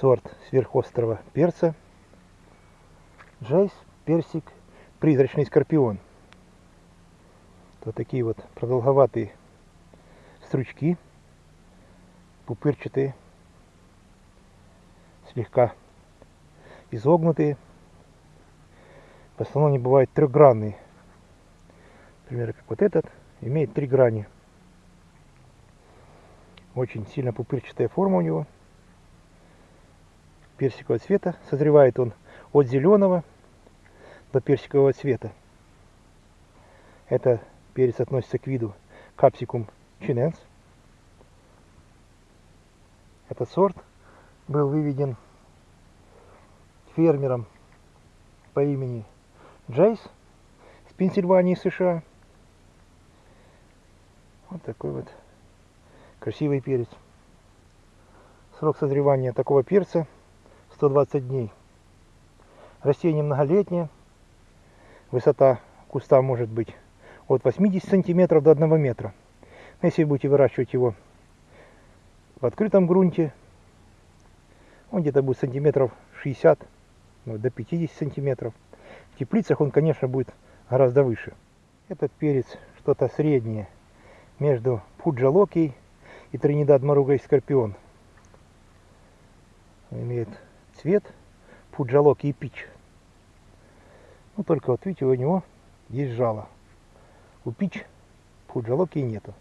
сорт сверхострого перца. Jay's, персик, призрачный скорпион. Вот такие вот продолговатые стручки, пупырчатые, слегка изогнутые. В основном они бывают трехгранные. Например, как вот этот, имеет три грани. Очень сильно пупырчатая форма у него. Персикового цвета. Созревает он от зеленого до персикового цвета. Это перец относится к виду Capsicum chinense. Этот сорт был выведен фермером по имени Джейс из Пенсильвании, США. Вот такой вот красивый перец. Срок созревания такого перца 120 дней. Растение многолетнее. Высота куста может быть от 80 сантиметров до 1 метра. Если вы будете выращивать его в открытом грунте, он где-то будет сантиметров 60 ну, до 50 сантиметров. В теплицах он, конечно, будет гораздо выше. Этот перец что-то среднее между Пуджалоки и Тринидад Маругой Скорпион. Он имеет цвет Пуджалоки и пич. Ну, только вот видите, у него есть жало. У пич Пуджалоки нету.